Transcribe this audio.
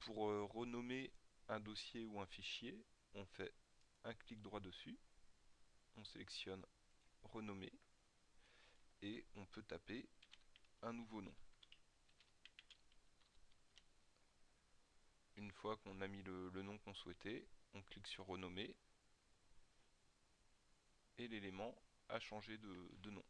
Pour euh, renommer un dossier ou un fichier, on fait un clic droit dessus, on sélectionne renommer et on peut taper un nouveau nom. Une fois qu'on a mis le, nom qu'on souhaitait, on clique sur renommer et l'élément a changé de nom.